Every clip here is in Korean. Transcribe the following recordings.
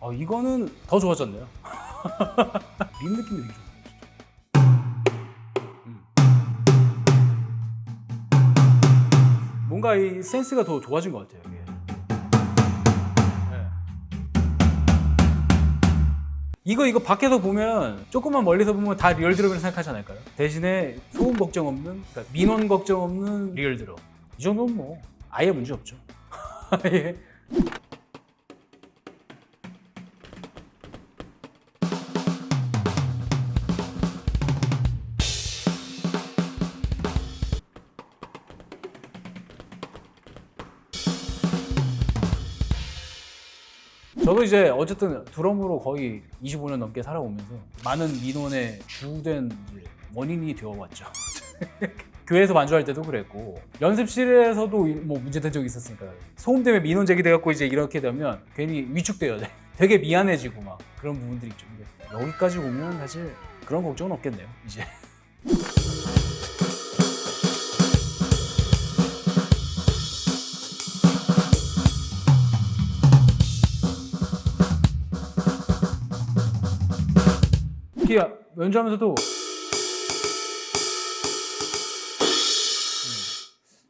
아 이거는 더 좋아졌네요. 민 느낌이 되게 좋아요. 음. 뭔가 이 센스가 더 좋아진 것 같아요. 이게. 네. 이거 이거 밖에서 보면 조금만 멀리서 보면 다 real 드럼이라고 생각하지 않을까요? 대신에 소음 걱정 없는, 그러니까 민원 걱정 없는 real 드럼. 이 정도면 뭐 아예 문제 없죠. 예. 저도 이제 어쨌든 드럼으로 거의 25년 넘게 살아오면서 많은 민원의 주된 원인이 되어왔죠. 교회에서 반주할 때도 그랬고 연습실에서도 이- 뭐 문제된 적이 있었으니까 소음 때문에 민원 제기돼갖고 이제 이렇게 되면 괜히 위축돼요. 되게 미안해지고 막 그런 부분들이 있죠. 여기까지 오면 사실 그런 걱정은 없겠네요. 이제 특히 연주하면서도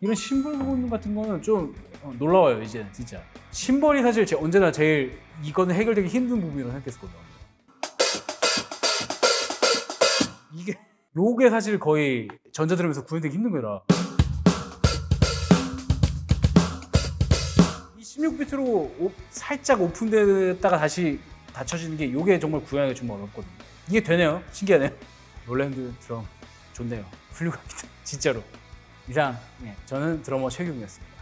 이런 심벌 부분 같은 거는 좀 어, 놀라워요 이제 진짜. 심벌이 사실 제- 언제나 제일 이거는 해결되기 힘든 부분이라고 생각했었거든요. 이게 요게 사실 거의 전자드럼에서 구현되기 힘든 거라. 이 16비트로 살짝 오픈됐다가 다시 닫혀지는 게 요게 정말 구현하기가 좀 어렵거든요 이게 되네요. 신기하네요. 롤랜드 드럼 좋네요. 훌륭합니다. 진짜로. 이상 예, 저는 드러머 최규민이었습니다